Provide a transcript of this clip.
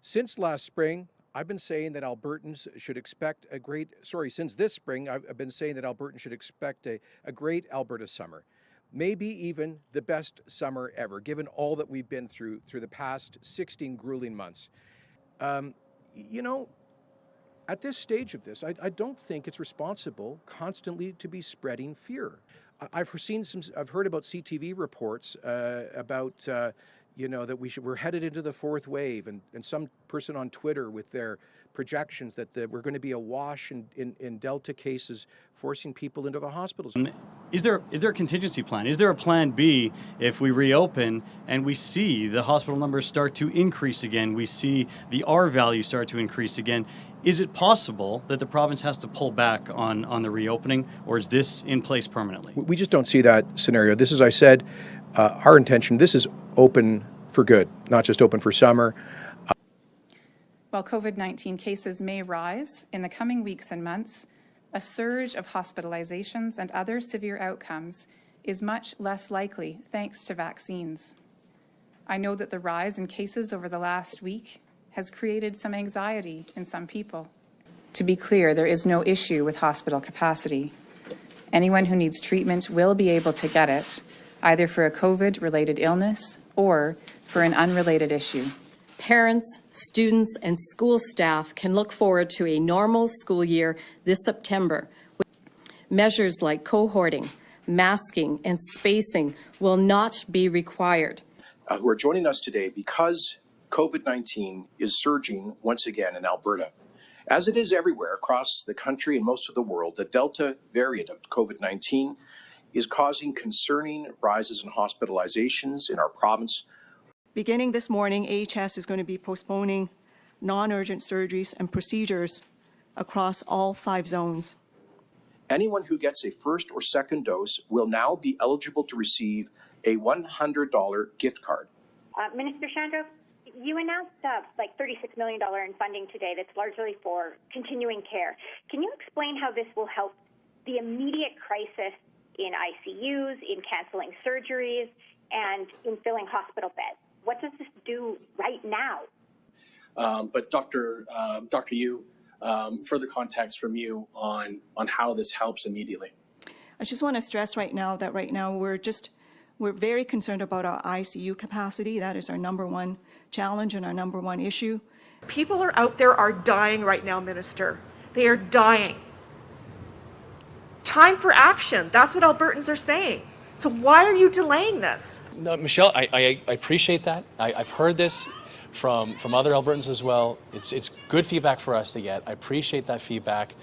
Since last spring, I've been saying that Albertans should expect a great, sorry, since this spring, I've, been saying that Albertans should expect a, a great Alberta summer. Maybe even the best summer ever, given all that we've been through through the past 16 grueling months. Um, you know, at this stage of this, I, I, don't think it's responsible constantly to be spreading fear. I, have seen some, I've heard about CTV reports uh, about, uh, you know, that we should, we're headed into the fourth wave, and, and some person on Twitter with their projections that the, we're going to be awash in, in, in Delta cases, forcing people into the hospitals. Is there is there a contingency plan? Is there a plan B if we reopen and we see the hospital numbers start to increase again? We see the R value start to increase again. Is it possible that the province has to pull back on, on the reopening, or is this in place permanently? We just don't see that scenario. This, as I said, uh, our intention, this is open for good, not just open for summer. While COVID-19 cases may rise in the coming weeks and months, a surge of hospitalizations and other severe outcomes is much less likely thanks to vaccines. I know that the rise in cases over the last week has created some anxiety in some people. To be clear, there is no issue with hospital capacity. Anyone who needs treatment will be able to get it, either for a COVID-related illness or for an unrelated issue parents, students, and school staff can look forward to a normal school year this September. Measures like cohorting, masking, and spacing will not be required. Uh, who are joining us today because COVID-19 is surging once again in Alberta. As it is everywhere across the country and most of the world, the Delta variant of COVID-19 is causing concerning rises in hospitalizations in our province, Beginning this morning, AHS is going to be postponing non-urgent surgeries and procedures across all five zones. Anyone who gets a first or second dose will now be eligible to receive a $100 gift card. Uh, Minister Shandro, you announced uh, like $36 million in funding today that's largely for continuing care. Can you explain how this will help the immediate crisis in ICUs, in canceling surgeries, and in filling hospital beds? What does this do right now? Um, but Dr. Uh, Dr. Yiu, um, further context from you on, on how this helps immediately. I just want to stress right now that right now we're just, we're very concerned about our ICU capacity. That is our number one challenge and our number one issue. People are out there are dying right now, Minister. They are dying. Time for action. That's what Albertans are saying. So why are you delaying this? No, Michelle, I, I, I appreciate that. I, have heard this from, from other Albertans as well. It's, it's good feedback for us to get. I appreciate that feedback.